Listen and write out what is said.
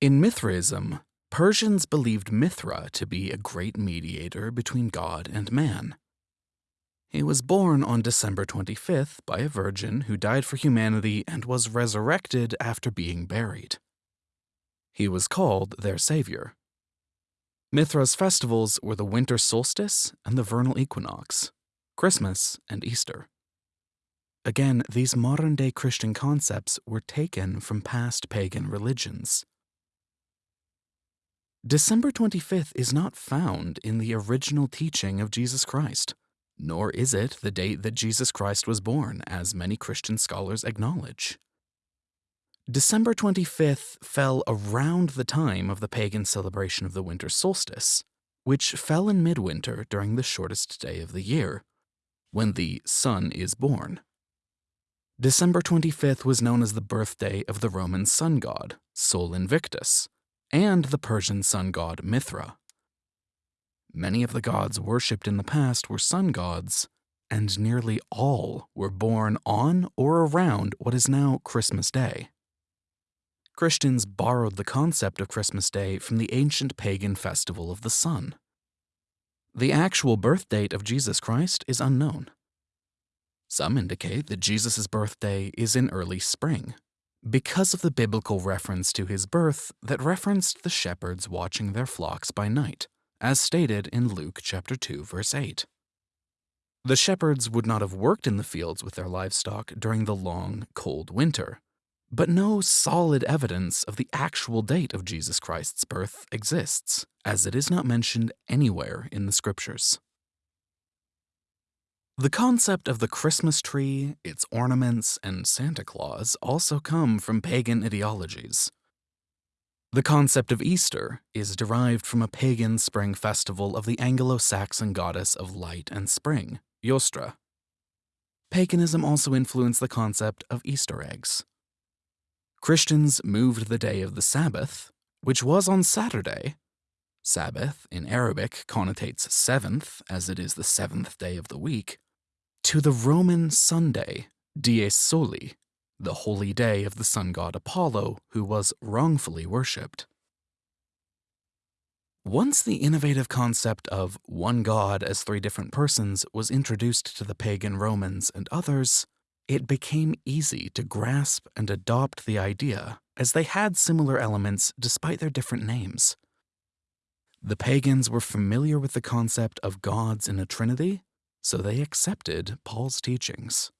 In Mithraism, Persians believed Mithra to be a great mediator between God and man. He was born on December 25th by a virgin who died for humanity and was resurrected after being buried. He was called their savior. Mithra's festivals were the winter solstice and the vernal equinox, Christmas and Easter. Again, these modern day Christian concepts were taken from past pagan religions. December 25th is not found in the original teaching of Jesus Christ nor is it the date that Jesus Christ was born, as many Christian scholars acknowledge. December 25th fell around the time of the pagan celebration of the winter solstice, which fell in midwinter during the shortest day of the year, when the sun is born. December 25th was known as the birthday of the Roman sun god, Sol Invictus, and the Persian sun god Mithra. Many of the gods worshipped in the past were sun gods, and nearly all were born on or around what is now Christmas Day. Christians borrowed the concept of Christmas Day from the ancient pagan festival of the sun. The actual birth date of Jesus Christ is unknown. Some indicate that Jesus' birthday is in early spring, because of the biblical reference to his birth that referenced the shepherds watching their flocks by night as stated in Luke chapter 2 verse 8. The shepherds would not have worked in the fields with their livestock during the long, cold winter, but no solid evidence of the actual date of Jesus Christ's birth exists, as it is not mentioned anywhere in the scriptures. The concept of the Christmas tree, its ornaments, and Santa Claus also come from pagan ideologies. The concept of Easter is derived from a pagan spring festival of the Anglo-Saxon goddess of light and spring, Eostre. Paganism also influenced the concept of Easter eggs. Christians moved the day of the Sabbath, which was on Saturday. Sabbath in Arabic connotates seventh, as it is the seventh day of the week, to the Roman Sunday, Dies Soli, the holy day of the sun god Apollo, who was wrongfully worshipped. Once the innovative concept of one god as three different persons was introduced to the pagan Romans and others, it became easy to grasp and adopt the idea, as they had similar elements despite their different names. The pagans were familiar with the concept of gods in a trinity, so they accepted Paul's teachings.